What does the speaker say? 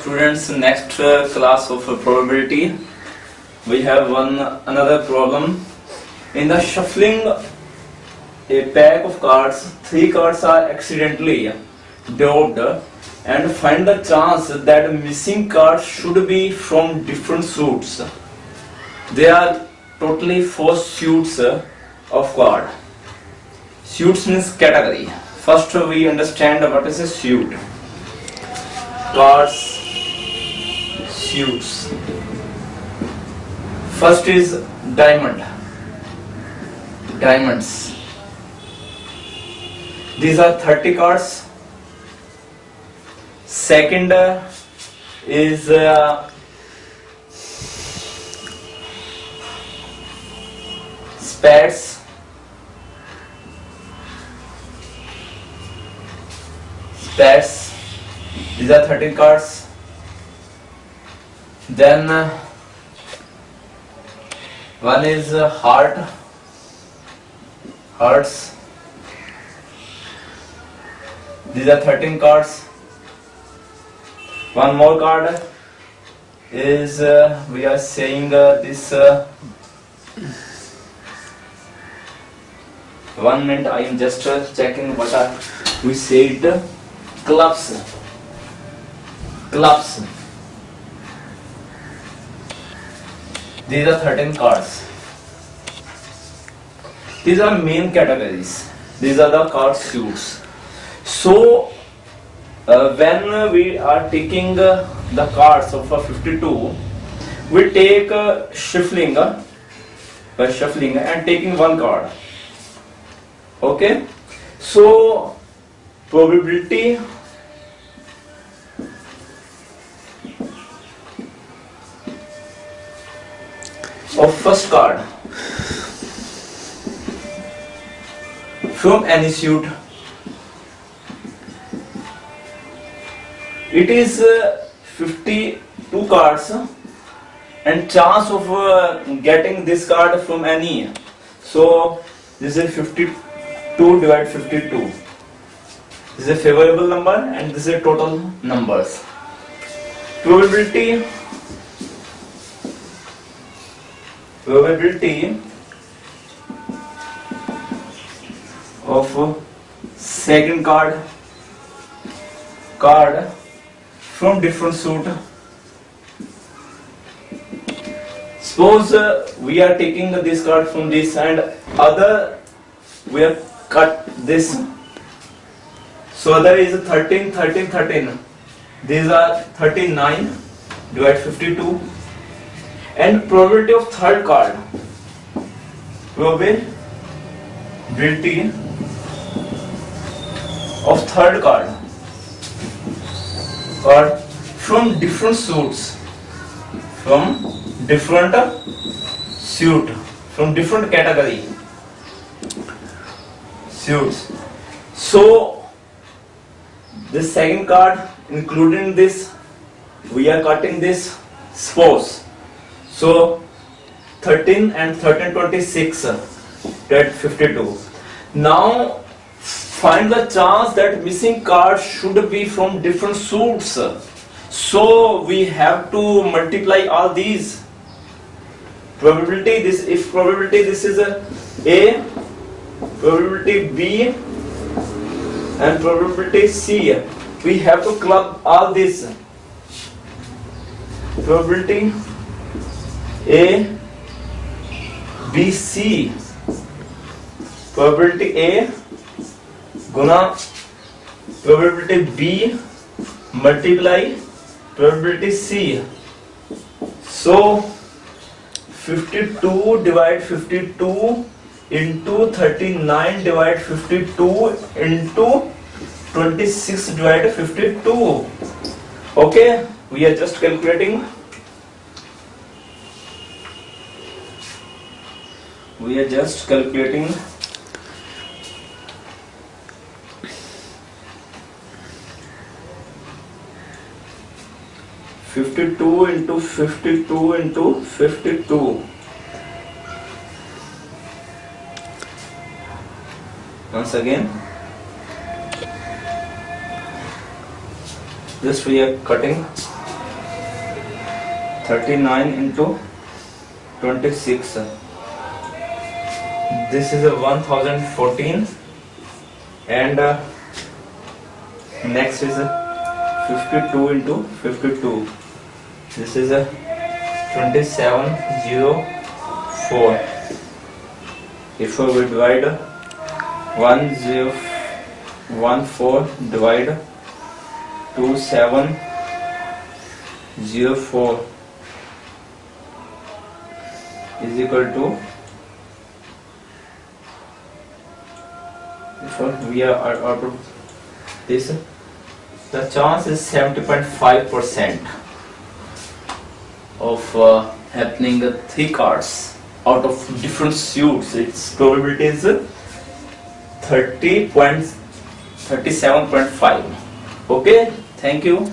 Students, next uh, class of uh, probability, we have one another problem. In the shuffling a pack of cards, three cards are accidentally dropped, and find the chance that missing cards should be from different suits. They are totally four suits of card. Suits means category. First, we understand what is a suit. Cards suits. First is diamond. Diamonds. These are 30 cards. Second uh, is uh. Spades. These are 13 cards. Then one is heart, hearts. These are 13 cards. One more card is uh, we are saying uh, this. Uh, one minute, I am just uh, checking what are we said. Clubs, clubs. These are 13 cards. These are main categories. These are the card suits. So, uh, when we are taking uh, the cards of a 52, we take uh, shuffling, uh, shuffling and taking one card. Okay? So, probability first card. From any suit it is uh, 52 cards and chance of uh, getting this card from any so this is 52 divided 52 this is a favorable number and this is a total numbers. Probability probability of second card. Card from different suit. Suppose uh, we are taking this card from this and other we have cut this. So other is 13 13 13 these are 39 divided 52 and probability of third card probability of third card. Card from different suits from different suit from different category suits. So this second card including this we are cutting this suppose so 13 and 13 26 uh, 52 now find the chance that missing cards should be from different suits. So we have to multiply all these. Probability this if probability this is a a. Probability b and probability c. We have to club all this. Probability A B C probability A Guna probability B multiply probability C so 52 divide 52 two into thirty nine divide 52 two into twenty six divide 52 okay we are just calculating we are just calculating. Fifty-two into fifty-two into fifty-two. Once again, this we are cutting. 39 into 26 this is a 1014 and uh, next is a 52 into 52 this is a 2704 if we divide 1014 divide 2704 is equal to if we are out of this the chance is 70.5 percent of uh, happening the three cards out of different suits. Its probability is 30.37.5 okay? Thank you